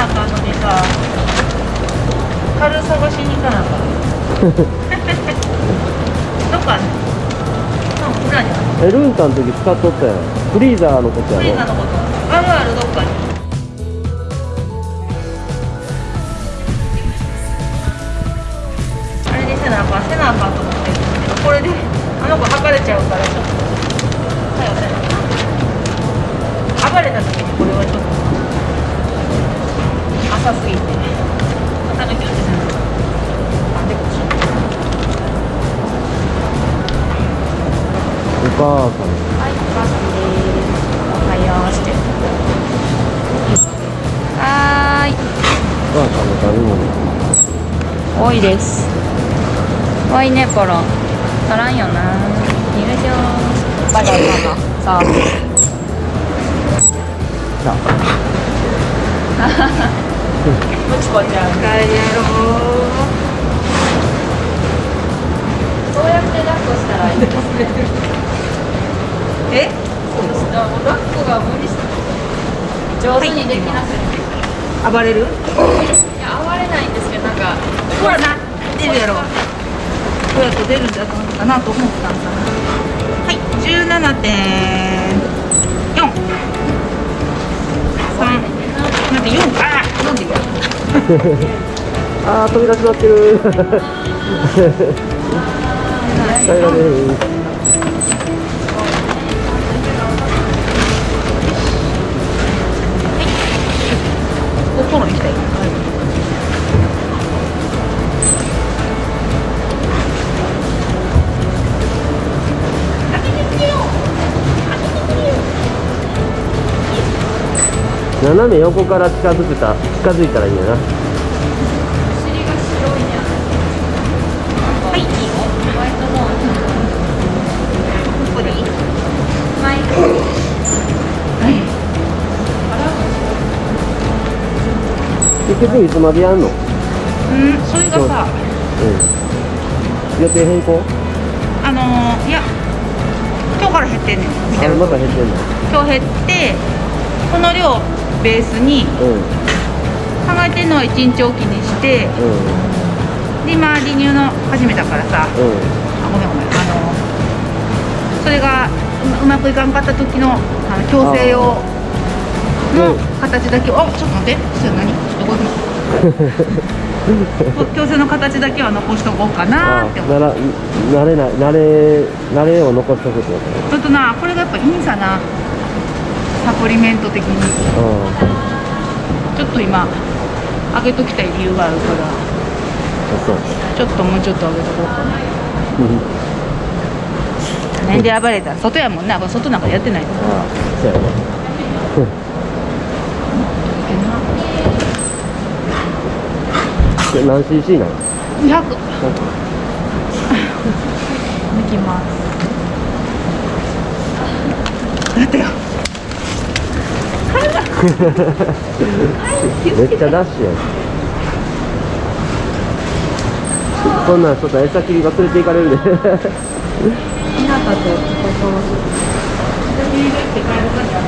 なあかんのにさ軽探しに行かなあかんどっかねうん裏にあるえルンタの時使っとったやんフリーザーのことやろフリーザのことあるあるどっかにあれにせなあかんせなあかんと思ってこれであの子測れちゃうからちょっとお母さんはい、お母さんです。おはようして。はーい。お母さんの食べ物多いです。多いね、ポロ。足らんよな。よいしょ。バイバイ、ママ。さ あ。さむちゃん、帰ろう暴れる？いや、暴れないんですけど、なんか。ほらな、出るやろ。親子出るんだと思ったなと思ったんだな。はい、十七点四。三。なんて四 あー、なんでよ。あー飛び出しまってる 耐え斜め横から近づくた近づいたらいいんやな。結局いつまでやんの？うんうん、それがさ、予定変更？あのー、いや。今日から減ってんねん。見てる。あまた減ってんの？今日減って。この量ベースにうん考えてるのは一日おきにして。うんで、今離乳の始めたからさ。うんあ、ごめんごめん。あのー。それがううまくいかんかった時のあの矯正用の形だけをあちょっと待ってそれ何？ちょっとこう矯正の形だけは残しとこうかなあって思うなら慣れない慣れ慣れを残しとくってこちょっとなこれがやっぱいいんさなサプリメント的に。とうん。ちょっと今上げときたい理由があるから。ちょっともうちょっと上げとこうかな。なんで暴れた？外やもんな外なんかやってないああそうやね。で何 cc なの200 抜きます。だってよめっちゃダッシュやん。そんなんちょっと餌切り忘れていかれるで。ひなたとここ。私に入れて帰るかじゃ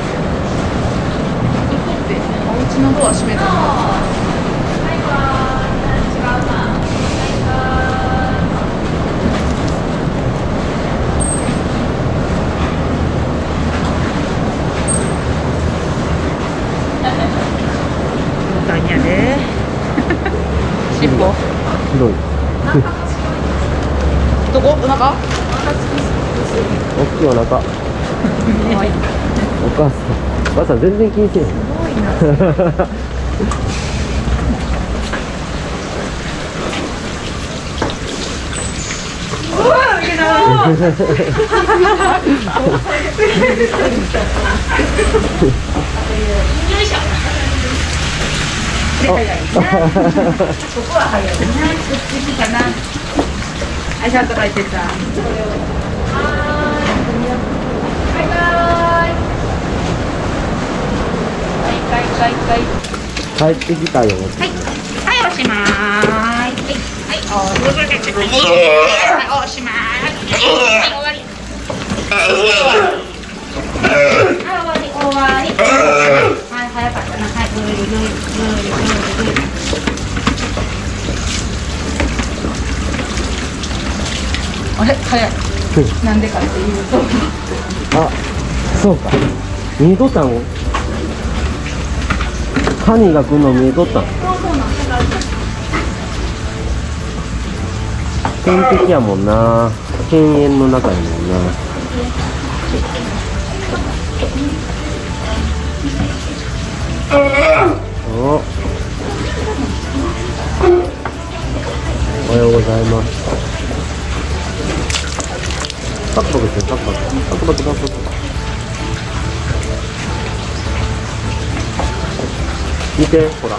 どこって。お家のドア閉めたの大変やで尻尾広い。どこ？お腹？大きいお腹。お母さん。お母さん全然気にせん。ここは早いな。こっちかな。はい、ちゃんと書い。てさ。バイバイ。はい、はい、はい、はい。帰ってきたよはい、はい、おしまーい。はい、はい、おー、はい、おしまーい。はい、終わり。はい、終わり、終わり。はい、早かったな。はい、無理無理。あれ？早い。なんでかっていうと。あそうか。見えとったんハニーが来るの見えとった。ん天敵やもんな。犬猿の中やもんな。お。おはようございますパクパクしてパクパクパクパクパクパク見て。ほら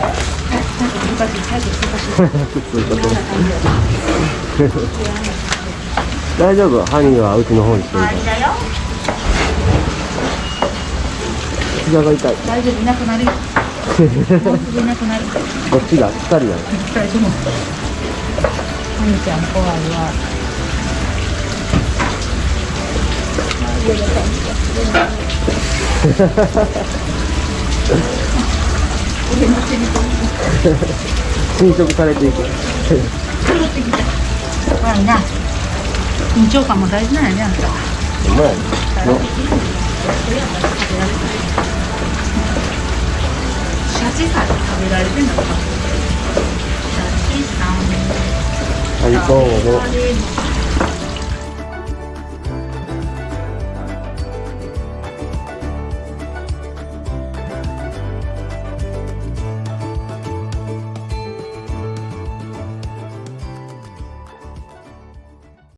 大丈夫ハニーはうちの方にして。るから膝が痛い大丈夫いなくなるよもうすぐいなくなるこっちが二人だよ大丈夫ハニちゃん怖いわ侵食されていく怖いな緊張感も大事なんやねあんたうまいのシャチさん。食べられてんのかシャチさんはいどうも食べられる